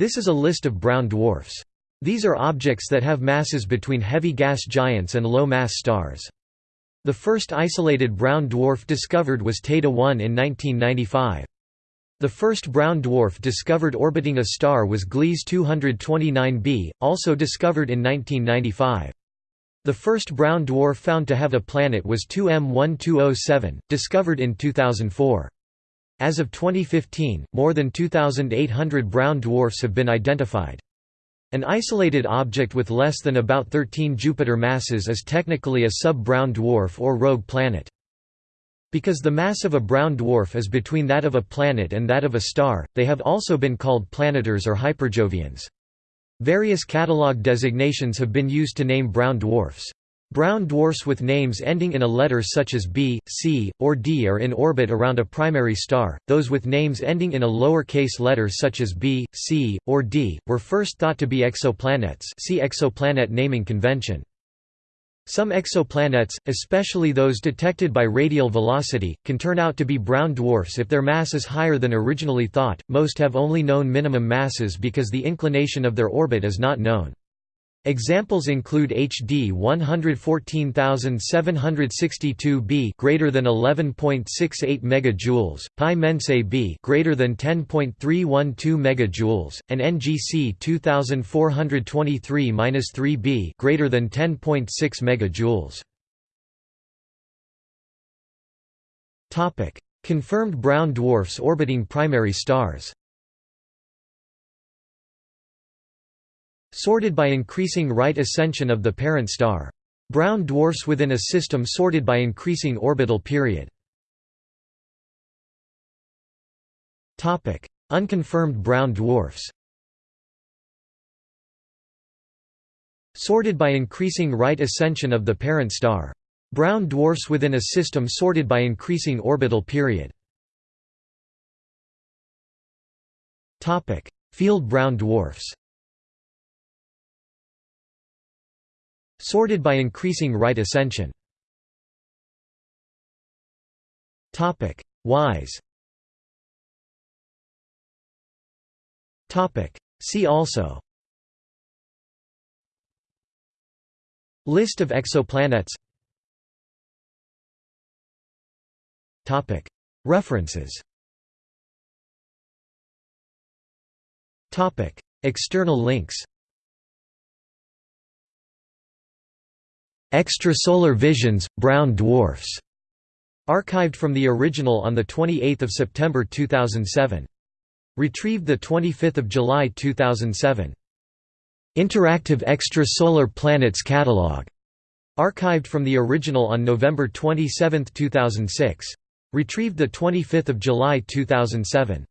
This is a list of brown dwarfs. These are objects that have masses between heavy gas giants and low-mass stars. The first isolated brown dwarf discovered was Teide 1 in 1995. The first brown dwarf discovered orbiting a star was Gliese 229b, also discovered in 1995. The first brown dwarf found to have a planet was 2M1207, discovered in 2004. As of 2015, more than 2,800 brown dwarfs have been identified. An isolated object with less than about 13 Jupiter masses is technically a sub-brown dwarf or rogue planet. Because the mass of a brown dwarf is between that of a planet and that of a star, they have also been called planetars or hyperjovians. Various catalog designations have been used to name brown dwarfs. Brown dwarfs with names ending in a letter such as B, C, or D are in orbit around a primary star. Those with names ending in a lower-case letter such as B, C, or D were first thought to be exoplanets. See exoplanet naming convention. Some exoplanets, especially those detected by radial velocity, can turn out to be brown dwarfs if their mass is higher than originally thought. Most have only known minimum masses because the inclination of their orbit is not known. Examples include HD 114762b greater than 11.68 megajoules, Pi Mensae b greater than 10.312 megajoules, and NGC 2423-3b greater than 10.6 megajoules. Topic: Confirmed brown dwarfs orbiting primary stars. Sorted by increasing right ascension of the parent star. Brown dwarfs within a system sorted by increasing orbital period. Unconfirmed brown dwarfs Sorted by increasing right ascension of the parent star. Brown dwarfs within a system sorted by increasing orbital period. Field brown dwarfs Sorted by increasing right ascension. Topic: WISE. Topic: See also. List of exoplanets. Topic: References. Topic: External links. Extrasolar Visions, Brown Dwarfs, archived from the original on 28 September 2007. Retrieved 25 July 2007. Interactive Extrasolar Planets Catalog, archived from the original on November 27, 2006. Retrieved 25 July 2007.